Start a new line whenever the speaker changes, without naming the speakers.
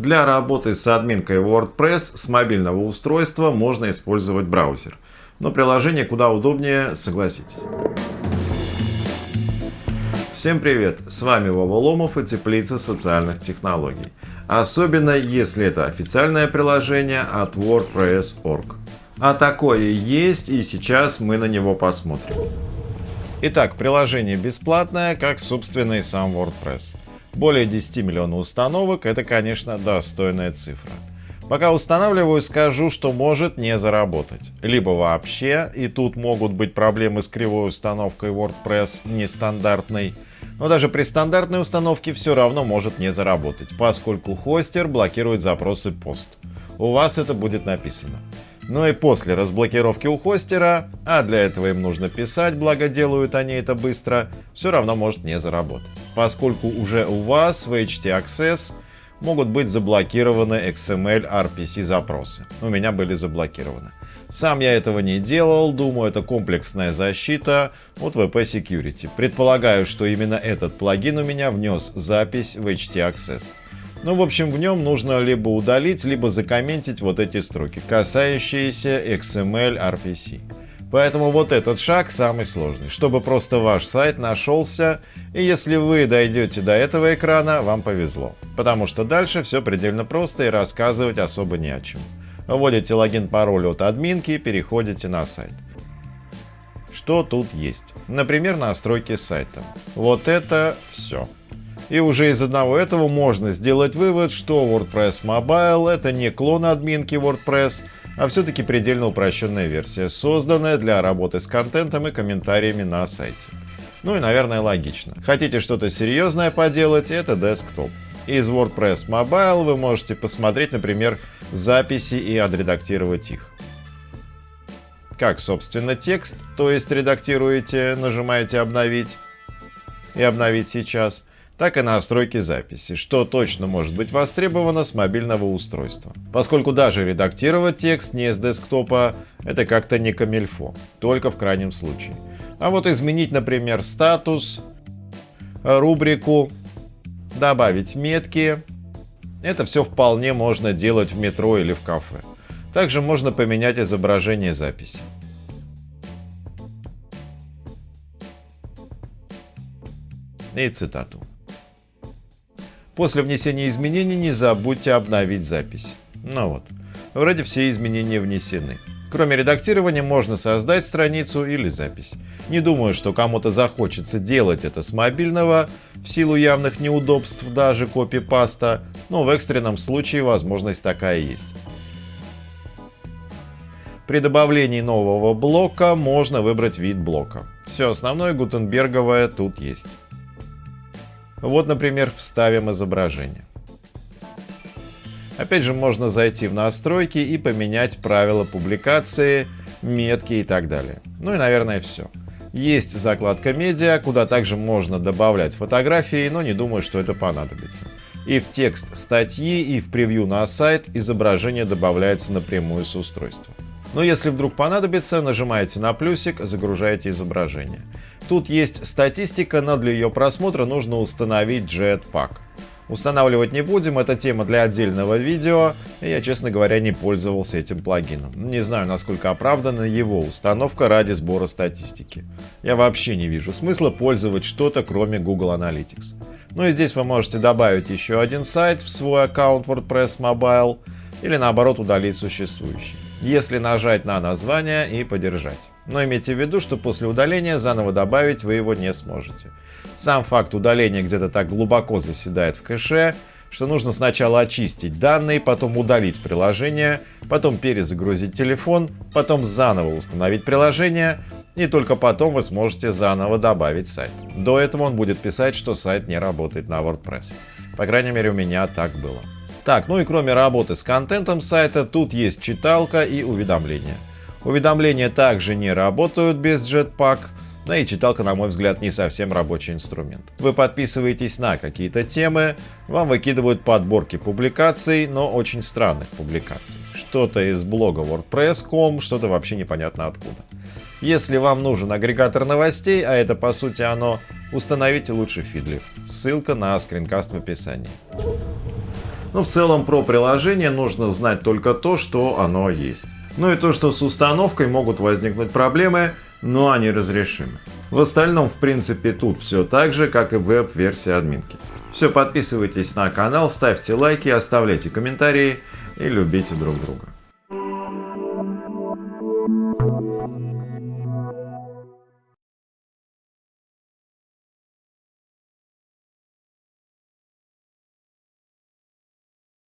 Для работы с админкой WordPress с мобильного устройства можно использовать браузер. Но приложение куда удобнее, согласитесь. Всем привет! С вами Вова Ломов и Теплица социальных технологий. Особенно если это официальное приложение от WordPress.org. А такое есть и сейчас мы на него посмотрим. Итак, приложение бесплатное, как собственный сам WordPress. Более 10 миллионов установок – это, конечно, достойная цифра. Пока устанавливаю, скажу, что может не заработать. Либо вообще, и тут могут быть проблемы с кривой установкой WordPress нестандартной, но даже при стандартной установке все равно может не заработать, поскольку хостер блокирует запросы пост. У вас это будет написано. Но и после разблокировки у хостера, а для этого им нужно писать, благо делают они это быстро, все равно может не заработать. Поскольку уже у вас в HT Access могут быть заблокированы XML RPC запросы. У меня были заблокированы. Сам я этого не делал, думаю, это комплексная защита от VP Security. Предполагаю, что именно этот плагин у меня внес запись в HT Access. Ну, в общем, в нем нужно либо удалить, либо закомментить вот эти строки, касающиеся XML RPC. Поэтому вот этот шаг самый сложный, чтобы просто ваш сайт нашелся, и если вы дойдете до этого экрана, вам повезло. Потому что дальше все предельно просто и рассказывать особо не о чем. Вводите логин-пароль от админки и переходите на сайт. Что тут есть? Например, настройки сайта. Вот это все. И уже из одного этого можно сделать вывод, что WordPress Mobile это не клон админки WordPress, а все-таки предельно упрощенная версия, созданная для работы с контентом и комментариями на сайте. Ну и, наверное, логично. Хотите что-то серьезное поделать, это десктоп. Из WordPress Mobile вы можете посмотреть, например, записи и отредактировать их. Как, собственно, текст, то есть редактируете, нажимаете «Обновить» и «Обновить сейчас», так и настройки записи, что точно может быть востребовано с мобильного устройства. Поскольку даже редактировать текст не с десктопа – это как-то не камильфо, только в крайнем случае. А вот изменить, например, статус, рубрику, добавить метки – это все вполне можно делать в метро или в кафе. Также можно поменять изображение записи. И цитату. После внесения изменений не забудьте обновить запись. Ну вот, вроде все изменения внесены. Кроме редактирования можно создать страницу или запись. Не думаю, что кому-то захочется делать это с мобильного, в силу явных неудобств даже копипаста, но в экстренном случае возможность такая есть. При добавлении нового блока можно выбрать вид блока. Все основное гутенберговое тут есть. Вот, например, вставим изображение. Опять же, можно зайти в настройки и поменять правила публикации, метки и так далее. Ну и, наверное, все. Есть закладка медиа, куда также можно добавлять фотографии, но не думаю, что это понадобится. И в текст статьи, и в превью на сайт изображение добавляется напрямую с устройства. Но если вдруг понадобится, нажимаете на плюсик, загружаете изображение. Тут есть статистика, но для ее просмотра нужно установить Jetpack. Устанавливать не будем, это тема для отдельного видео, я, честно говоря, не пользовался этим плагином. Не знаю, насколько оправдана его установка ради сбора статистики. Я вообще не вижу смысла пользовать что-то, кроме Google Analytics. Ну и здесь вы можете добавить еще один сайт в свой аккаунт WordPress Mobile, или наоборот удалить существующий, если нажать на название и подержать. Но имейте в виду, что после удаления заново добавить вы его не сможете. Сам факт удаления где-то так глубоко заседает в кэше, что нужно сначала очистить данные, потом удалить приложение, потом перезагрузить телефон, потом заново установить приложение, и только потом вы сможете заново добавить сайт. До этого он будет писать, что сайт не работает на WordPress. По крайней мере у меня так было. Так, ну и кроме работы с контентом сайта, тут есть читалка и уведомления. Уведомления также не работают без Jetpack, да и читалка, на мой взгляд, не совсем рабочий инструмент. Вы подписываетесь на какие-то темы, вам выкидывают подборки публикаций, но очень странных публикаций. Что-то из блога WordPress.com, что-то вообще непонятно откуда. Если вам нужен агрегатор новостей, а это по сути оно, установите лучше Feedly. Ссылка на скринкаст в описании. Но в целом про приложение нужно знать только то, что оно есть. Ну и то, что с установкой могут возникнуть проблемы, но они разрешимы. В остальном, в принципе, тут все так же, как и веб-версии админки. Все, подписывайтесь на канал, ставьте лайки, оставляйте комментарии и любите друг друга.